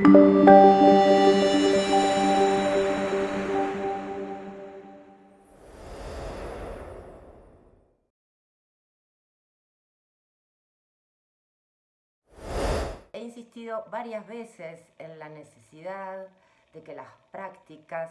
He insistido varias veces en la necesidad de que las prácticas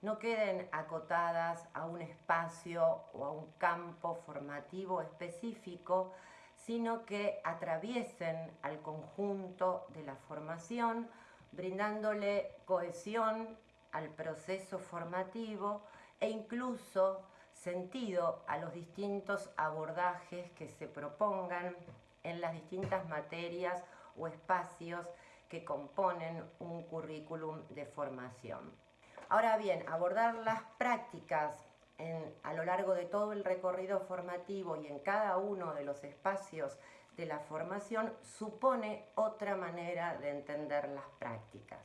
no queden acotadas a un espacio o a un campo formativo específico, sino que atraviesen al conjunto de la formación, brindándole cohesión al proceso formativo e incluso sentido a los distintos abordajes que se propongan en las distintas materias o espacios que componen un currículum de formación. Ahora bien, abordar las prácticas a lo largo de todo el recorrido formativo y en cada uno de los espacios de la formación supone otra manera de entender las prácticas.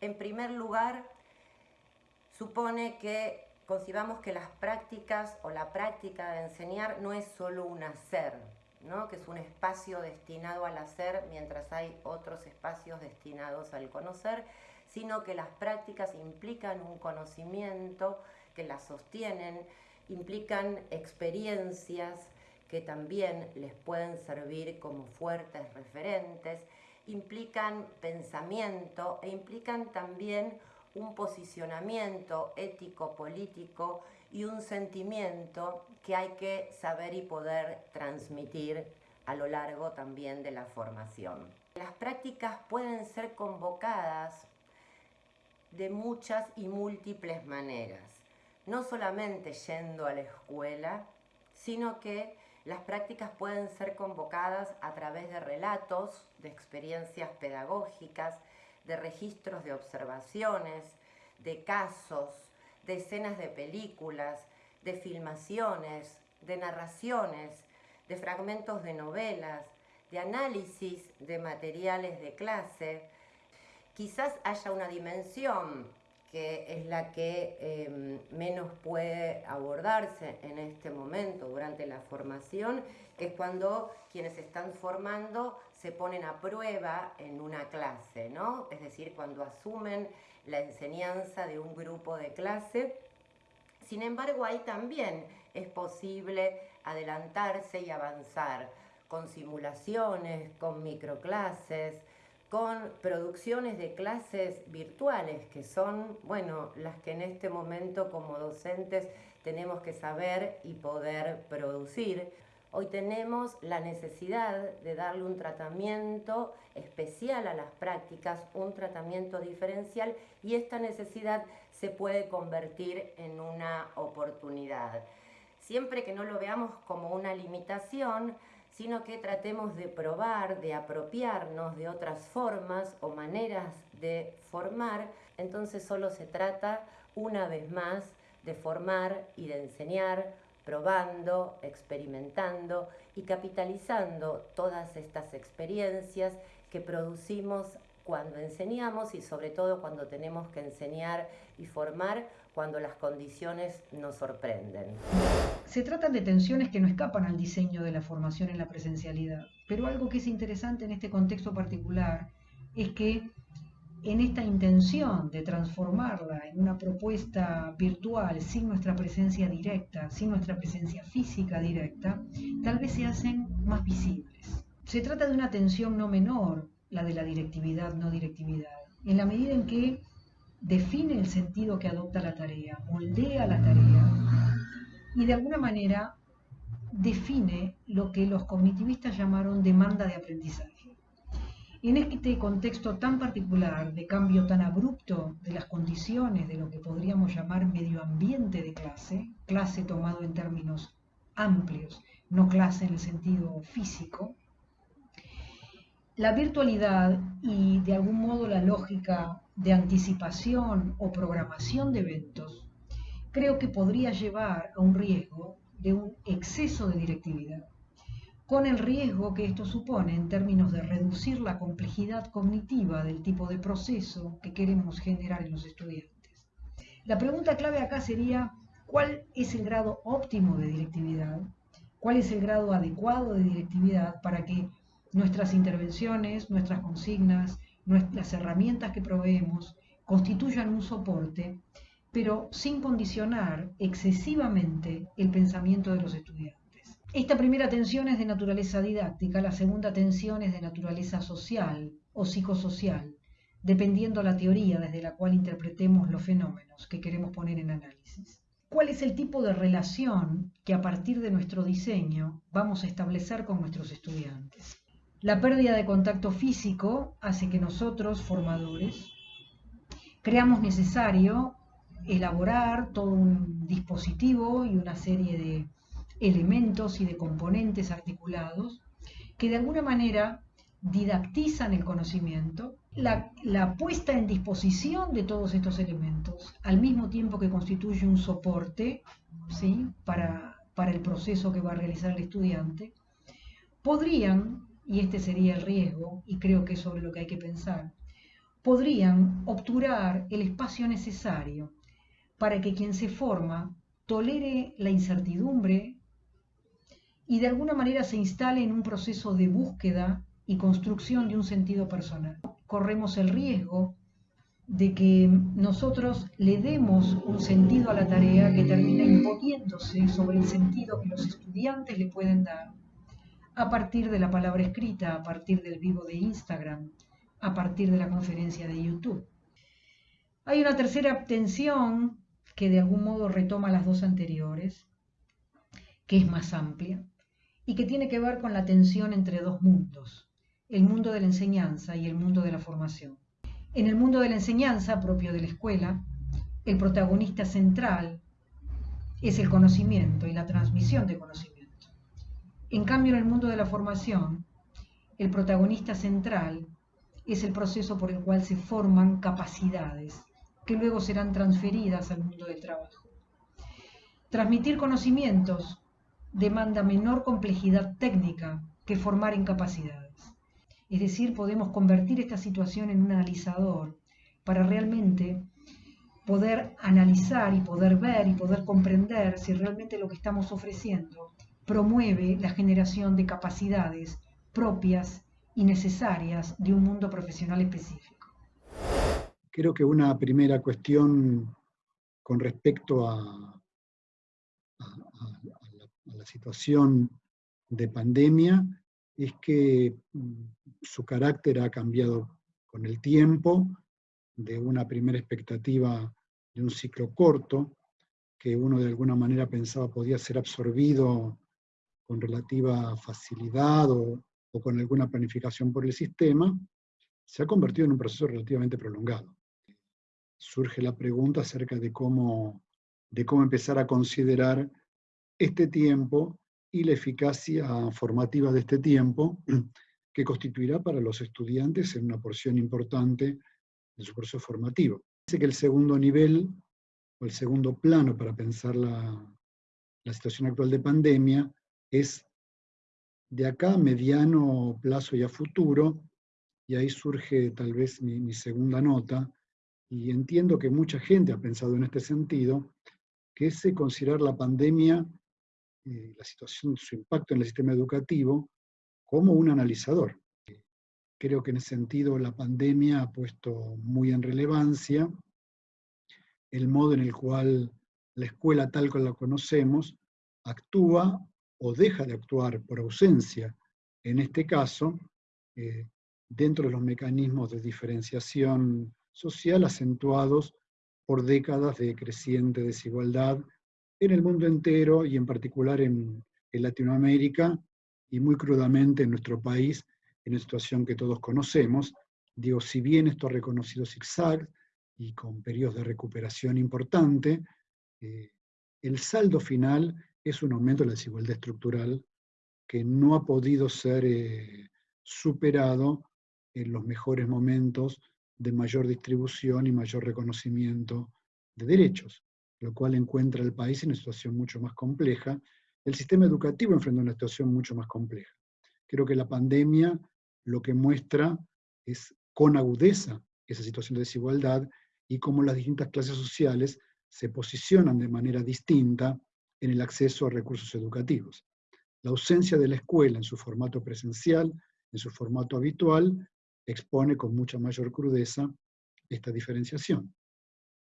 En primer lugar, supone que concibamos que las prácticas o la práctica de enseñar no es solo un hacer, que es un espacio destinado al hacer mientras hay otros espacios destinados al conocer, sino que las prácticas implican un conocimiento que las sostienen, implican experiencias que también les pueden servir como fuertes referentes, implican pensamiento e implican también un posicionamiento ético-político y un sentimiento que hay que saber y poder transmitir a lo largo también de la formación. Las prácticas pueden ser convocadas de muchas y múltiples maneras, no solamente yendo a la escuela, sino que las prácticas pueden ser convocadas a través de relatos, de experiencias pedagógicas, de registros de observaciones, de casos, de escenas de películas, de filmaciones, de narraciones, de fragmentos de novelas, de análisis de materiales de clase. Quizás haya una dimensión que es la que em, menos puede abordarse en este momento durante la formación, que es cuando quienes están formando se ponen a prueba en una clase, ¿no? Es decir, cuando asumen la enseñanza de un grupo de clase. Sin embargo, ahí también es posible adelantarse y avanzar con simulaciones, con microclases, con producciones de clases virtuales, que son, bueno, las que en este momento como docentes tenemos que saber y poder producir. Hoy tenemos la necesidad de darle un tratamiento especial a las prácticas, un tratamiento diferencial y esta necesidad se puede convertir en una oportunidad. Siempre que no lo veamos como una limitación, sino que tratemos de probar, de apropiarnos de otras formas o maneras de formar, entonces solo se trata una vez más de formar y de enseñar probando, experimentando y capitalizando todas estas experiencias que producimos cuando enseñamos y sobre todo cuando tenemos que enseñar y formar cuando las condiciones nos sorprenden. Se tratan de tensiones que no escapan al diseño de la formación en la presencialidad, pero algo que es interesante en este contexto particular es que en esta intención de transformarla en una propuesta virtual sin nuestra presencia directa, sin nuestra presencia física directa, tal vez se hacen más visibles. Se trata de una tensión no menor, la de la directividad, no directividad, en la medida en que define el sentido que adopta la tarea, moldea la tarea y de alguna manera define lo que los cognitivistas llamaron demanda de aprendizaje. En este contexto tan particular, de cambio tan abrupto de las condiciones de lo que podríamos llamar medio ambiente de clase, clase tomado en términos amplios, no clase en el sentido físico, la virtualidad y de algún modo la lógica de anticipación o programación de eventos, creo que podría llevar a un riesgo de un exceso de directividad con el riesgo que esto supone en términos de reducir la complejidad cognitiva del tipo de proceso que queremos generar en los estudiantes. La pregunta clave acá sería, ¿cuál es el grado óptimo de directividad? ¿Cuál es el grado adecuado de directividad para que nuestras intervenciones, nuestras consignas las herramientas que proveemos constituyan un soporte, pero sin condicionar excesivamente el pensamiento de los estudiantes. Esta primera tensión es de naturaleza didáctica, la segunda tensión es de naturaleza social o psicosocial, dependiendo la teoría desde la cual interpretemos los fenómenos que queremos poner en análisis. ¿Cuál es el tipo de relación que a partir de nuestro diseño vamos a establecer con nuestros estudiantes? La pérdida de contacto físico hace que nosotros, formadores, creamos necesario elaborar todo un dispositivo y una serie de elementos y de componentes articulados que de alguna manera didactizan el conocimiento, la, puesta en disposición de todos estos elementos, al mismo tiempo que constituye un soporte ¿sí? para, para el proceso que va a realizar el estudiante, podrían, y este sería el riesgo, y creo que es sobre lo que hay que pensar, podrían obturar el espacio necesario para que quien se forma tolere la incertidumbre, y de alguna manera se instale en un proceso de búsqueda y construcción de un sentido personal. Corremos el riesgo de que nosotros le demos un sentido a la tarea que termina imponiéndose sobre el sentido que los estudiantes le pueden dar a partir de la palabra escrita, a partir del vivo de Instagram, a partir de la conferencia de YouTube. Hay una tercera tensión que de algún modo retoma las dos anteriores, que es más amplia, y que tiene que ver con la tensión entre dos mundos, el mundo de la enseñanza y el mundo de la formación. En el mundo de la enseñanza, propio de la escuela, el protagonista central es el conocimiento y la transmisión de conocimiento. En cambio, en el mundo de la formación, el protagonista central es el proceso por el cual se forman capacidades que luego serán transferidas al mundo del trabajo. Transmitir conocimientos demanda menor complejidad técnica que formar en capacidades. Es decir, podemos convertir esta situación en un analizador para realmente poder analizar y poder ver y poder comprender si realmente lo que estamos ofreciendo promueve la generación de capacidades propias y necesarias de un mundo profesional específico. Creo que una primera cuestión con respecto a, la situación de pandemia es que mm, su carácter ha cambiado con el tiempo, de una primera expectativa de un ciclo corto, que uno de alguna manera pensaba podía ser absorbido con relativa facilidad o, o con alguna planificación por el sistema, se ha convertido en un proceso relativamente prolongado. Surge la pregunta acerca de cómo, de cómo empezar a considerar este tiempo y la eficacia formativa de este tiempo, que constituirá para los estudiantes en una porción importante de su proceso formativo. Dice que el segundo nivel, o el segundo plano para pensar la, situación actual de pandemia, es de acá a mediano plazo y a futuro, y ahí surge tal vez mi, segunda nota, y entiendo que mucha gente ha pensado en este sentido, que es considerar la pandemia eh, la situación, su impacto en el sistema educativo como un analizador. Creo que en ese sentido la pandemia ha puesto muy en relevancia el modo en el cual la escuela tal como la conocemos actúa o deja de actuar por ausencia, en este caso, eh, dentro de los mecanismos de diferenciación social acentuados por décadas de creciente desigualdad en el mundo entero y en particular en, Latinoamérica y muy crudamente en nuestro país, en una situación que todos conocemos. Digo, si bien esto ha reconocido zigzag y con periodos de recuperación importante, eh, el saldo final es un aumento de la desigualdad estructural que no ha podido ser eh, superado en los mejores momentos de mayor distribución y mayor reconocimiento de derechos lo cual encuentra al país en una situación mucho más compleja. El sistema educativo enfrenta una situación mucho más compleja. Creo que la pandemia lo que muestra es con agudeza esa situación de desigualdad y cómo las distintas clases sociales se posicionan de manera distinta en el acceso a recursos educativos. La ausencia de la escuela en su formato presencial, en su formato habitual, expone con mucha mayor crudeza esta diferenciación.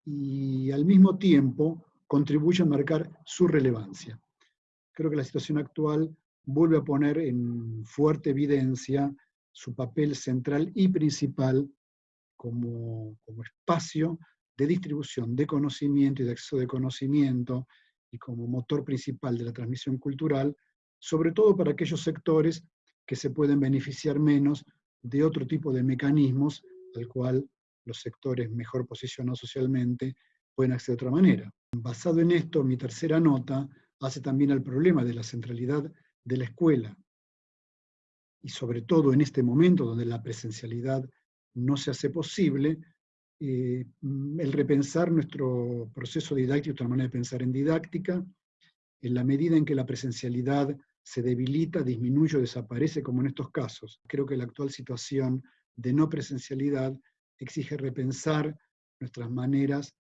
Y al mismo tiempo contribuye a marcar su relevancia. Creo que la situación actual vuelve a poner en fuerte evidencia su papel central y principal como, como espacio de distribución de conocimiento y de acceso de conocimiento y como motor principal de la transmisión cultural, sobre todo para aquellos sectores que se pueden beneficiar menos de otro tipo de mecanismos al cual los sectores mejor posicionados socialmente pueden acceder de otra manera. Basado en esto, mi tercera nota hace también al problema de la centralidad de la escuela, y sobre todo en este momento donde la presencialidad no se hace posible, eh, el repensar nuestro proceso didáctico, otra manera de pensar en didáctica, en la medida en que la presencialidad se debilita, disminuye o desaparece, como en estos casos. Creo que la actual situación de no presencialidad exige repensar nuestras maneras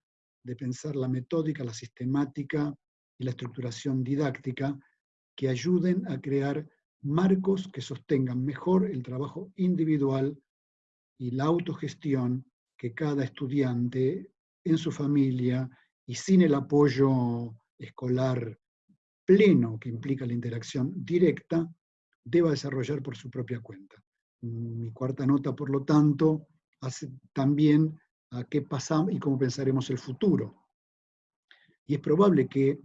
de pensar la metódica, la sistemática y la estructuración didáctica que ayuden a crear marcos que sostengan mejor el trabajo individual y la autogestión que cada estudiante en su familia y sin el apoyo escolar pleno que implica la interacción directa, deba desarrollar por su propia cuenta. Mi cuarta nota, por lo tanto, hace también a qué pasamos y cómo pensaremos el futuro. Y es probable que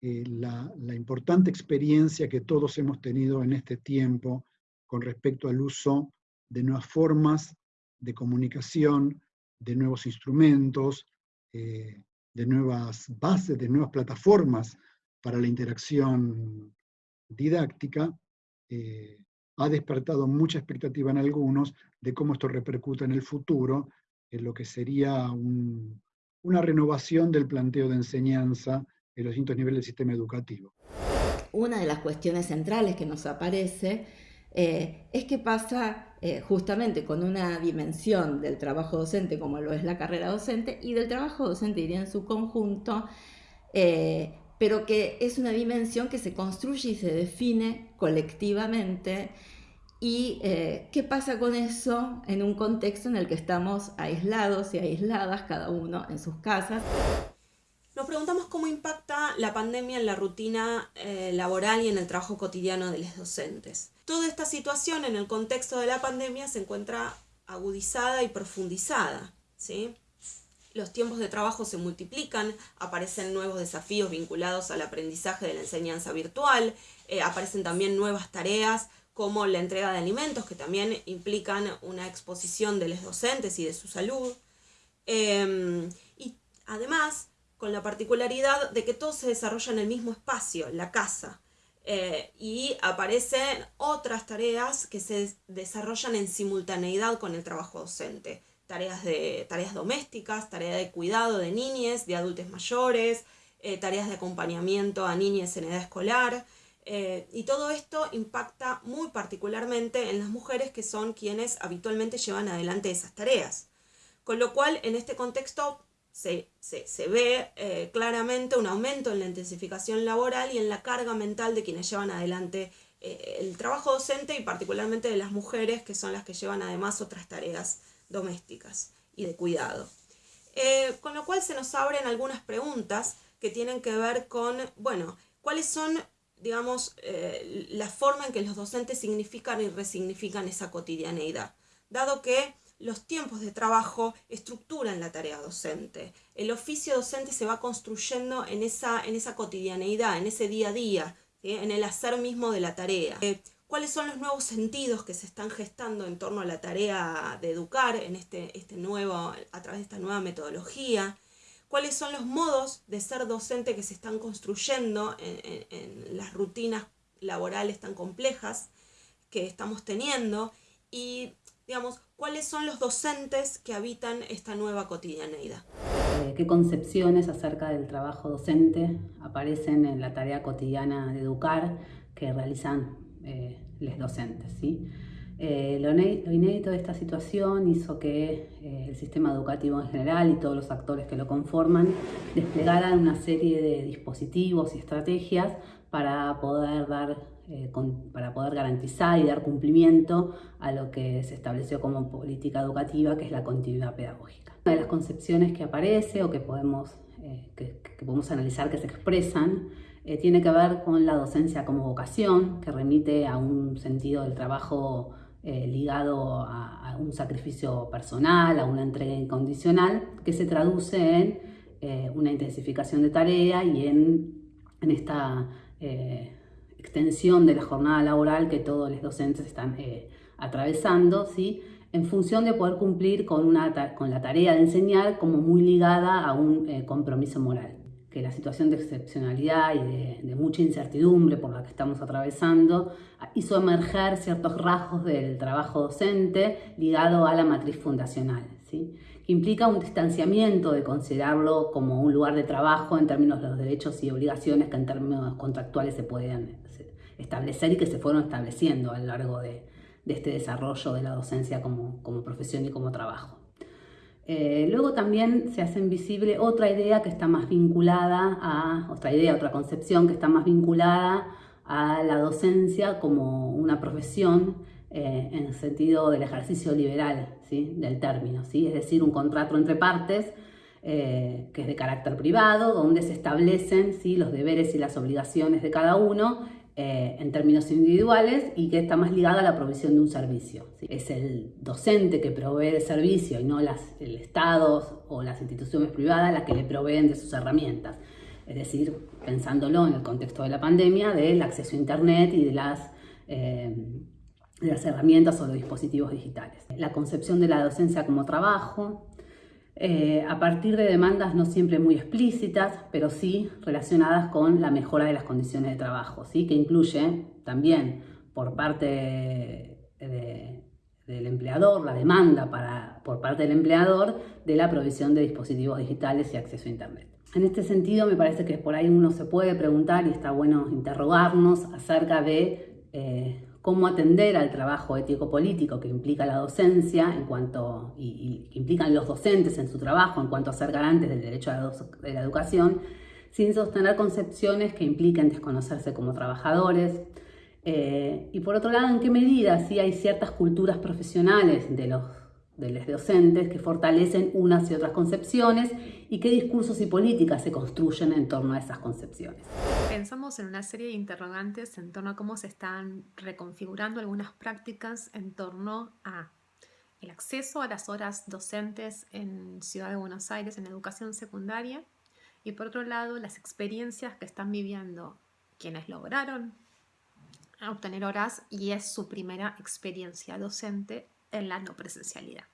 eh, la, la, importante experiencia que todos hemos tenido en este tiempo con respecto al uso de nuevas formas de comunicación, de nuevos instrumentos, eh, de nuevas bases, de nuevas plataformas para la interacción didáctica, eh, ha despertado mucha expectativa en algunos de cómo esto repercuta en el futuro, en lo que sería una renovación del planteo de enseñanza en los distintos niveles del sistema educativo. Una de las cuestiones centrales que nos aparece eh, es que pasa eh, justamente con una dimensión del trabajo docente como lo es la carrera docente y del trabajo docente diría en su conjunto, eh, pero que es una dimensión que se construye y se define colectivamente. ¿Y qué pasa con eso en un contexto en el que estamos aislados y aisladas, cada uno en sus casas? Nos preguntamos cómo impacta la pandemia en la rutina laboral y en el trabajo cotidiano de los docentes. Toda esta situación en el contexto de la pandemia se encuentra agudizada y profundizada. ¿sí? Los tiempos de trabajo se multiplican, aparecen nuevos desafíos vinculados al aprendizaje de la enseñanza virtual, eh, aparecen también nuevas tareas como la entrega de alimentos, que también implican una exposición de los docentes y de su salud. Em, y además, con la particularidad de que todo se desarrolla en el mismo espacio, la casa. Eh, y aparecen otras tareas que se desarrollan en simultaneidad con el trabajo docente. Tareas, de, tareas domésticas, tareas de cuidado de niñas, de adultos mayores, eh, tareas de acompañamiento a niñas en edad escolar. Eh, y todo esto impacta muy particularmente en las mujeres que son quienes habitualmente llevan adelante esas tareas. Con lo cual, en este contexto, se, ve eh, claramente un aumento en la intensificación laboral y en la carga mental de quienes llevan adelante eh, el trabajo docente y particularmente de las mujeres que son las que llevan además otras tareas domésticas y de cuidado. Eh, con lo cual se nos abren algunas preguntas que tienen que ver con, bueno, cuáles son, digamos, la forma en que los docentes significan y resignifican esa cotidianeidad, dado que los tiempos de trabajo estructuran la tarea docente. El oficio docente se va construyendo en esa, en esa cotidianeidad, en ese día a día, en el hacer mismo de la tarea. Eh, ¿Cuáles son los nuevos sentidos que se están gestando en torno a la tarea de educar en este, este nuevo, a través de esta nueva metodología? ¿Cuáles son los modos de ser docente que se están construyendo en, en las rutinas laborales tan complejas que estamos teniendo? Y digamos, cuáles son los docentes que habitan esta nueva cotidianeidad. Eh, ¿Qué concepciones acerca del trabajo docente aparecen en la tarea cotidiana de educar que realizan eh, los docentes? ¿sí? Eh, lo, inédito de esta situación hizo que el sistema educativo en general y todos los actores que lo conforman desplegaran una serie de dispositivos y estrategias para poder dar eh, para poder garantizar y dar cumplimiento a lo que se estableció como política educativa, que es la continuidad pedagógica. Una de las concepciones que aparece o que podemos, eh, que, podemos analizar que se expresan eh, tiene que ver con la docencia como vocación, que remite a un sentido del trabajo ligado a, un sacrificio personal, a una entrega incondicional, que se traduce en una intensificación de tarea y en, en esta extensión de la jornada laboral que todos los docentes están eh, atravesando, ¿sí? en función de poder cumplir con, una, con la tarea de enseñar como muy ligada a un eh, compromiso moral. Que la situación de excepcionalidad y de, mucha incertidumbre por la que estamos atravesando hizo emerger ciertos rasgos del trabajo docente ligado a la matriz fundacional, ¿sí? que implica un distanciamiento de considerarlo como un lugar de trabajo en términos de los derechos y obligaciones que en términos contractuales se pueden establecer y que se fueron estableciendo a lo largo de, este desarrollo de la docencia como, profesión y como trabajo. Eh, luego también se hace visible otra idea que está más vinculada a, otra idea, otra concepción que está más vinculada a la docencia como una profesión eh, en el sentido del ejercicio liberal ¿sí? del término, ¿sí? es decir, un contrato entre partes eh, que es de carácter privado, donde se establecen ¿sí? los deberes y las obligaciones de cada uno eh, en términos individuales y que está más ligada a la provisión de un servicio. Es el docente que provee de servicio y no las, el Estado o las instituciones privadas las que le proveen de sus herramientas. Es decir, pensándolo en el contexto de la pandemia, del acceso a Internet y de las, eh, las herramientas o los dispositivos digitales. La concepción de la docencia como trabajo, eh, a partir de demandas no siempre muy explícitas, pero sí relacionadas con la mejora de las condiciones de trabajo, ¿sí? que incluye también por parte del empleador, la demanda para, por parte del empleador de la provisión de dispositivos digitales y acceso a Internet. En este sentido, me parece que por ahí uno se puede preguntar y está bueno interrogarnos acerca de eh, cómo atender al trabajo ético-político que implica la docencia en cuanto, y, que implican los docentes en su trabajo en cuanto a ser garantes del derecho a la, de la educación, sin sostener concepciones que impliquen desconocerse como trabajadores. Eh, y por otro lado, en qué medida sí hay ciertas culturas profesionales de los de los docentes que fortalecen unas y otras concepciones y qué discursos y políticas se construyen en torno a esas concepciones. Pensamos en una serie de interrogantes en torno a cómo se están reconfigurando algunas prácticas en torno a el acceso a las horas docentes en Ciudad de Buenos Aires en educación secundaria y por otro lado las experiencias que están viviendo quienes lograron obtener horas y es su primera experiencia docente en la no presencialidad.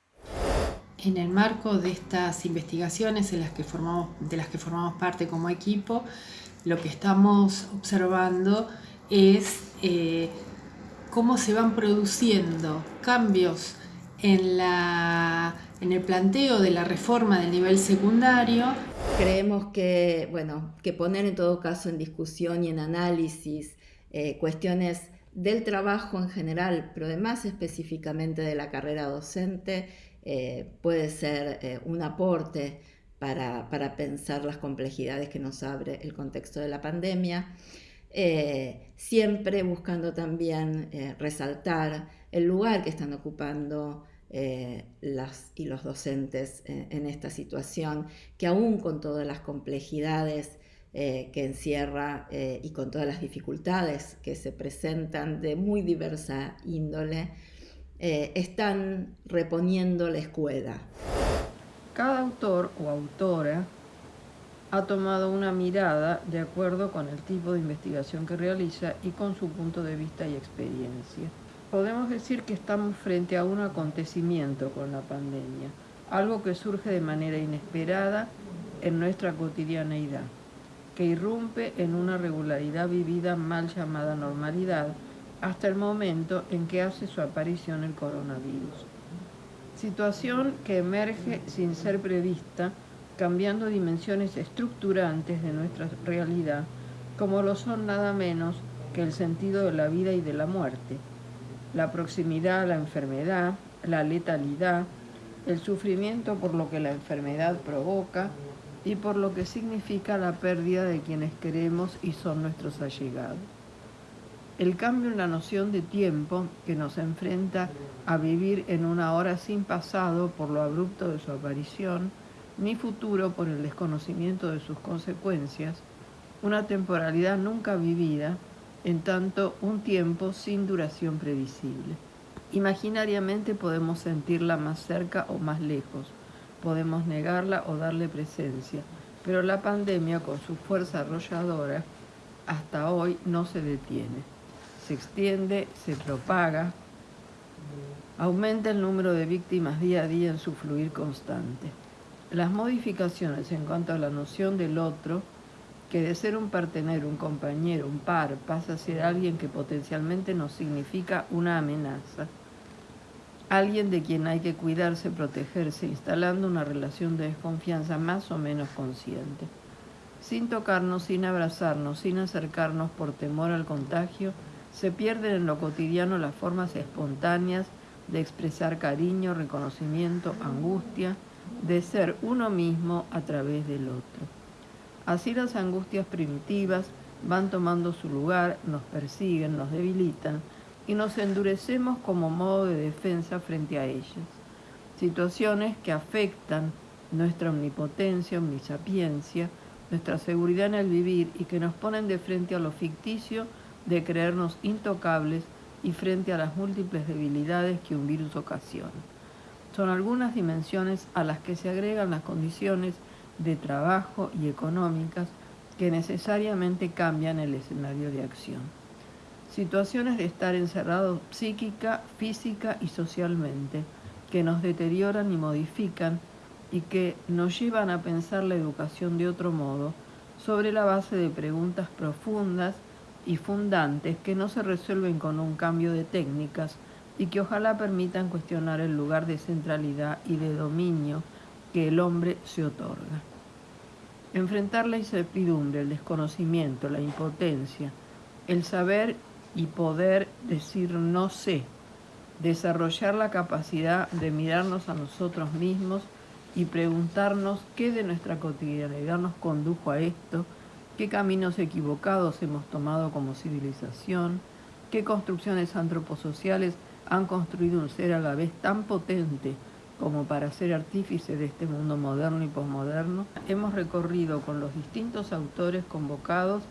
En el marco de estas investigaciones en las que formamos, de las que formamos parte como equipo, lo que estamos observando es eh, cómo se van produciendo cambios en, la, en el planteo de la reforma del nivel secundario. Creemos que, bueno, que poner en todo caso en discusión y en análisis eh, cuestiones del trabajo en general, pero además específicamente de la carrera docente, eh, puede ser eh, un aporte para, pensar las complejidades que nos abre el contexto de la pandemia, eh, siempre buscando también resaltar el lugar que están ocupando las y los docentes en esta situación, que aún con todas las complejidades eh, que encierra eh, y con todas las dificultades que se presentan de muy diversa índole, eh, están reponiendo la escuela. Cada autor o autora ha tomado una mirada de acuerdo con el tipo de investigación que realiza y con su punto de vista y experiencia. Podemos decir que estamos frente a un acontecimiento con la pandemia, algo que surge de manera inesperada en nuestra cotidianeidad que irrumpe en una regularidad vivida mal llamada normalidad hasta el momento en que hace su aparición el coronavirus. Situación que emerge sin ser prevista, cambiando dimensiones estructurantes de nuestra realidad, como lo son nada menos que el sentido de la vida y de la muerte, la proximidad a la enfermedad, la letalidad, el sufrimiento por lo que la enfermedad provoca, y por lo que significa la pérdida de quienes queremos y son nuestros allegados. El cambio en la noción de tiempo que nos enfrenta a vivir en una hora sin pasado por lo abrupto de su aparición, ni futuro por el desconocimiento de sus consecuencias, una temporalidad nunca vivida, en tanto un tiempo sin duración previsible. Imaginariamente podemos sentirla más cerca o más lejos, podemos negarla o darle presencia, pero la pandemia con su fuerza arrolladora hasta hoy no se detiene. Se extiende, se propaga, aumenta el número de víctimas día a día en su fluir constante. Las modificaciones en cuanto a la noción del otro, que de ser un partener, un compañero, un par, pasa a ser alguien que potencialmente nos significa una amenaza, alguien de quien hay que cuidarse, protegerse, instalando una relación de desconfianza más o menos consciente. Sin tocarnos, sin abrazarnos, sin acercarnos por temor al contagio, se pierden en lo cotidiano las formas espontáneas de expresar cariño, reconocimiento, angustia, de ser uno mismo a través del otro. Así las angustias primitivas van tomando su lugar, nos persiguen, nos debilitan, y nos endurecemos como modo de defensa frente a ellas. Situaciones que afectan nuestra omnipotencia, omnisapiencia, nuestra seguridad en el vivir y que nos ponen de frente a lo ficticio de creernos intocables y frente a las múltiples debilidades que un virus ocasiona. Son algunas dimensiones a las que se agregan las condiciones de trabajo y económicas que necesariamente cambian el escenario de acción situaciones de estar encerrados psíquica, física y socialmente, que nos deterioran y modifican y que nos llevan a pensar la educación de otro modo, sobre la base de preguntas profundas y fundantes que no se resuelven con un cambio de técnicas y que ojalá permitan cuestionar el lugar de centralidad y de dominio que el hombre se otorga. Enfrentar la incertidumbre, el desconocimiento, la impotencia, el saber y poder decir no sé, desarrollar la capacidad de mirarnos a nosotros mismos y preguntarnos qué de nuestra cotidianidad nos condujo a esto, qué caminos equivocados hemos tomado como civilización, qué construcciones antroposociales han construido un ser a la vez tan potente como para ser artífice de este mundo moderno y posmoderno. Hemos recorrido con los distintos autores convocados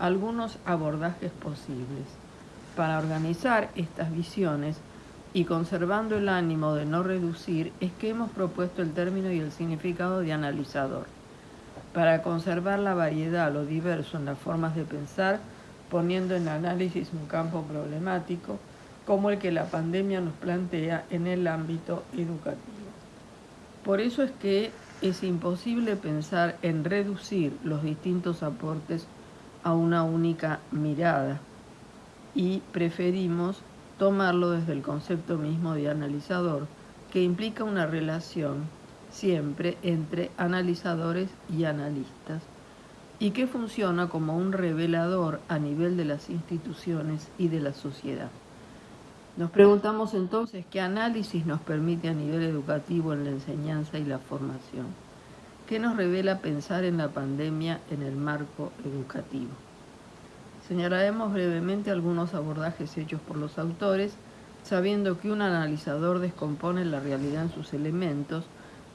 algunos abordajes posibles para organizar estas visiones y conservando el ánimo de no reducir es que hemos propuesto el término y el significado de analizador, para conservar la variedad, lo diverso en las formas de pensar, poniendo en análisis un campo problemático como el que la pandemia nos plantea en el ámbito educativo. Por eso es que es imposible pensar en reducir los distintos aportes a una única mirada y preferimos tomarlo desde el concepto mismo de analizador, que implica una relación siempre entre analizadores y analistas, y que funciona como un revelador a nivel de las instituciones y de la sociedad. Nos preguntamos entonces qué análisis nos permite a nivel educativo en la enseñanza y la formación. ¿Qué nos revela pensar en la pandemia en el marco educativo? Señalaremos brevemente algunos abordajes hechos por los autores, sabiendo que un analizador descompone la realidad en sus elementos,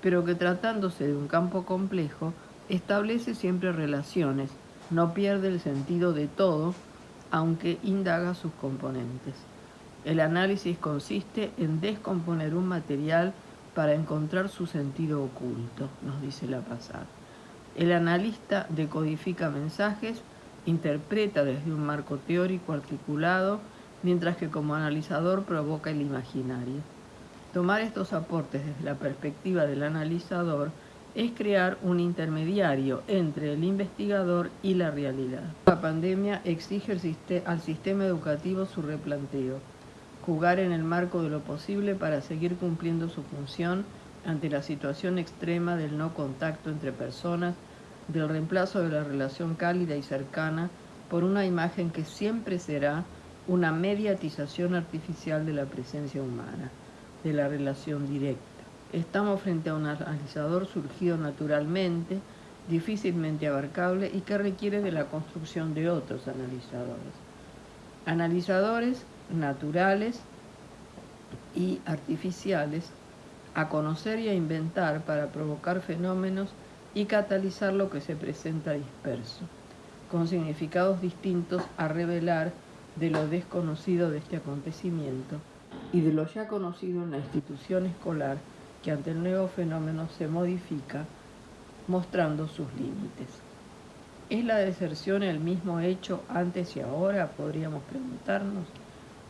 pero que tratándose de un campo complejo, establece siempre relaciones, no pierde el sentido de todo, aunque indaga sus componentes. El análisis consiste en descomponer un material para encontrar su sentido oculto, nos dice la pasada. El analista decodifica mensajes interpreta desde un marco teórico articulado, mientras que como analizador provoca el imaginario. Tomar estos aportes desde la perspectiva del analizador es crear un intermediario entre el investigador y la realidad. La pandemia exige al sistema educativo su replanteo, jugar en el marco de lo posible para seguir cumpliendo su función ante la situación extrema del no contacto entre personas del reemplazo de la relación cálida y cercana por una imagen que siempre será una mediatización artificial de la presencia humana, de la relación directa. Estamos frente a un analizador surgido naturalmente, difícilmente abarcable y que requiere de la construcción de otros analizadores. Analizadores naturales y artificiales a conocer y a inventar para provocar fenómenos y catalizar lo que se presenta disperso, con significados distintos a revelar de lo desconocido de este acontecimiento y de lo ya conocido en la institución escolar que ante el nuevo fenómeno se modifica mostrando sus límites. ¿Es la deserción el mismo hecho antes y ahora? Podríamos preguntarnos.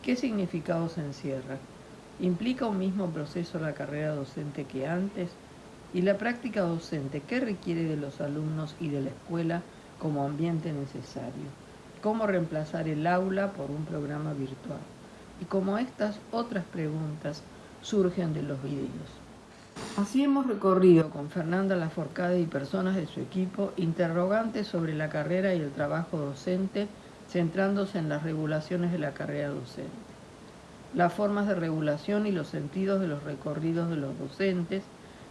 ¿Qué significado se encierra? ¿Implica un mismo proceso la carrera docente que antes? ¿Y la práctica docente qué requiere de los alumnos y de la escuela como ambiente necesario? ¿Cómo reemplazar el aula por un programa virtual? Y como estas otras preguntas surgen de los videos. Así hemos recorrido con Fernanda Laforcade y personas de su equipo interrogantes sobre la carrera y el trabajo docente, centrándose en las regulaciones de la carrera docente, las formas de regulación y los sentidos de los recorridos de los docentes,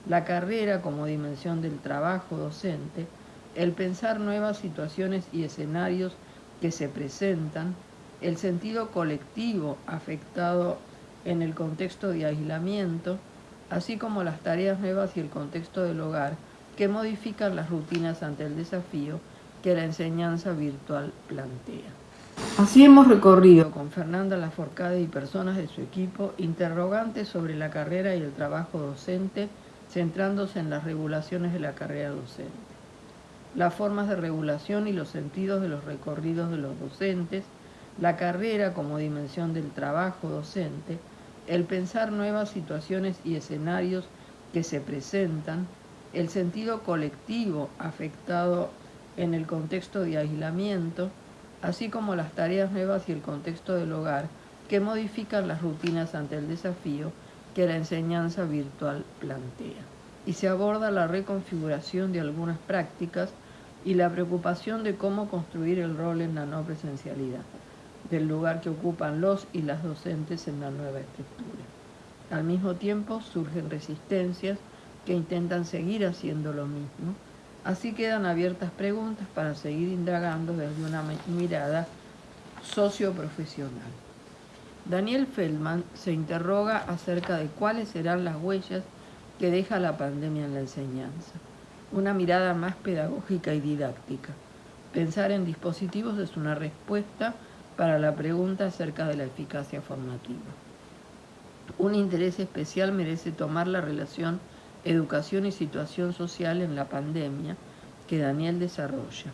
la carrera como dimensión del trabajo docente, el pensar nuevas situaciones y escenarios que se presentan, el sentido colectivo afectado en el contexto de aislamiento, así como las tareas nuevas y el contexto del hogar que modifican las rutinas ante el desafío que la enseñanza virtual plantea. Así hemos recorrido con Fernanda Laforcade y personas de su equipo interrogantes sobre la carrera y el trabajo docente, centrándose en las regulaciones de la carrera docente, las formas de regulación y los sentidos de los recorridos de los docentes, la carrera como dimensión del trabajo docente, el pensar nuevas situaciones y escenarios que se presentan, el sentido colectivo afectado en el contexto de aislamiento, así como las tareas nuevas y el contexto del hogar que modifican las rutinas ante el desafío que la enseñanza virtual plantea. Y se aborda la reconfiguración de algunas prácticas y la preocupación de cómo construir el rol en la no presencialidad del lugar que ocupan los y las docentes en la nueva estructura. Al mismo tiempo surgen resistencias que intentan seguir haciendo lo mismo, así quedan abiertas preguntas para seguir indagando desde una mirada socioprofesional. Daniel Feldman se interroga acerca de cuáles serán las huellas que deja la pandemia en la enseñanza, una mirada más pedagógica y didáctica. Pensar en dispositivos es una respuesta para la pregunta acerca de la eficacia formativa. Un interés especial merece tomar la relación educación y situación social en la pandemia que Daniel desarrolla.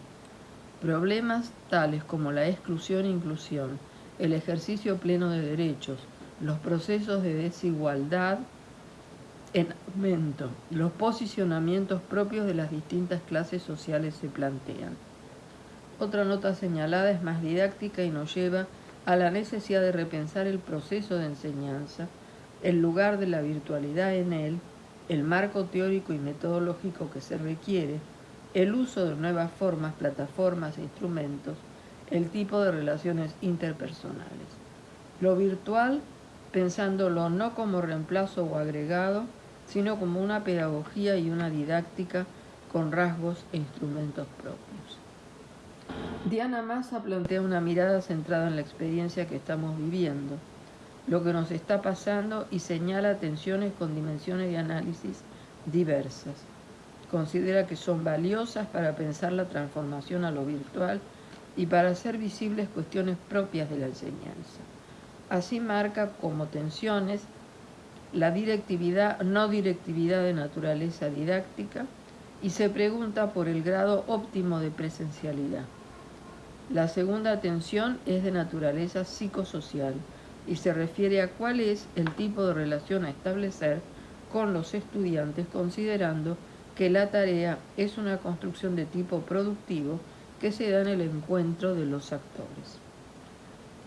Problemas tales como la exclusión e inclusión, el ejercicio pleno de derechos, los procesos de desigualdad en aumento, los posicionamientos propios de las distintas clases sociales se plantean. Otra nota señalada es más didáctica y nos lleva a la necesidad de repensar el proceso de enseñanza, el lugar de la virtualidad en él, el marco teórico y metodológico que se requiere, el uso de nuevas formas, plataformas e instrumentos, el tipo de relaciones interpersonales. Lo virtual, pensándolo no como reemplazo o agregado, sino como una pedagogía y una didáctica con rasgos e instrumentos propios. Diana Massa plantea una mirada centrada en la experiencia que estamos viviendo, lo que nos está pasando y señala tensiones con dimensiones de análisis diversas. Considera que son valiosas para pensar la transformación a lo virtual y para hacer visibles cuestiones propias de la enseñanza. Así marca como tensiones la directividad, no directividad de naturaleza didáctica y se pregunta por el grado óptimo de presencialidad. La segunda atención es de naturaleza psicosocial y se refiere a cuál es el tipo de relación a establecer con los estudiantes considerando que la tarea es una construcción de tipo productivo que se da en el encuentro de los actores.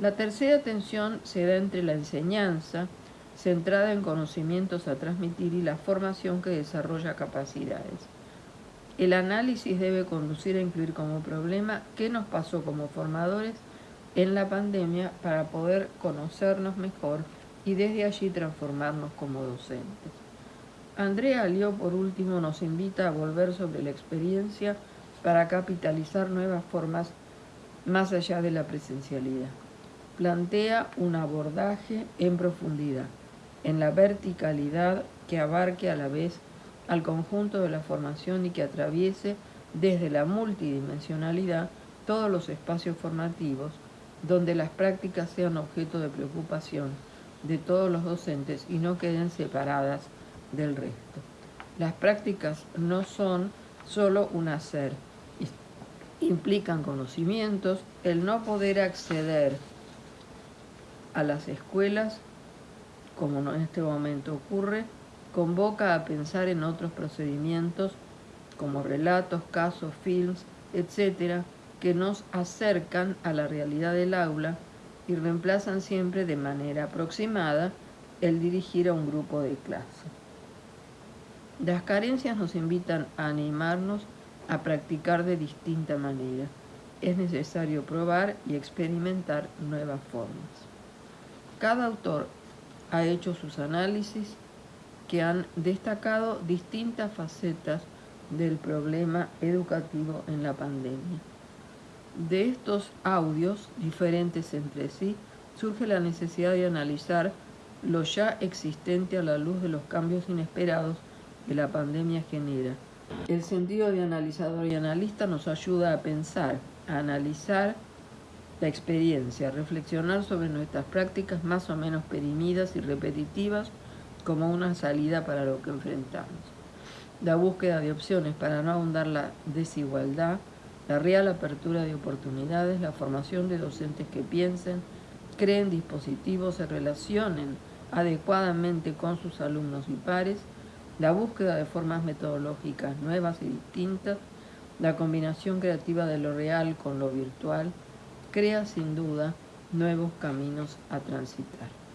La tercera atención se da entre la enseñanza, centrada en conocimientos a transmitir, y la formación que desarrolla capacidades. El análisis debe conducir a incluir como problema qué nos pasó como formadores en la pandemia para poder conocernos mejor y desde allí transformarnos como docentes. Andrea Alió, por último, nos invita a volver sobre la experiencia para capitalizar nuevas formas más allá de la presencialidad. plantea un abordaje en profundidad, en la verticalidad que abarque a la vez al conjunto de la formación y que atraviese desde la multidimensionalidad todos los espacios formativos donde las prácticas sean objeto de preocupación de todos los docentes y no queden separadas del resto. Las prácticas no son solo un hacer, implican conocimientos, el no poder acceder a las escuelas, como en este momento ocurre, convoca a pensar en otros procedimientos como relatos, casos, films, etcétera, que nos acercan a la realidad del aula y reemplazan siempre de manera aproximada el dirigir a un grupo de clase. Las carencias nos invitan a animarnos a practicar de distinta manera. Es necesario probar y experimentar nuevas formas. Cada autor ha hecho sus análisis que han destacado distintas facetas del problema educativo en la pandemia. De estos audios, diferentes entre sí, surge la necesidad de analizar lo ya existente a la luz de los cambios inesperados que la pandemia genera. El sentido de analizador y analista nos ayuda a pensar, a analizar la experiencia, a reflexionar sobre nuestras prácticas más o menos perimidas y repetitivas como una salida para lo que enfrentamos. La búsqueda de opciones para no ahondar la desigualdad, la real apertura de oportunidades, la formación de docentes que piensen, creen dispositivos, se relacionen adecuadamente con sus alumnos y pares, la búsqueda de formas metodológicas nuevas y distintas, la combinación creativa de lo real con lo virtual, crea sin duda nuevos caminos a transitar.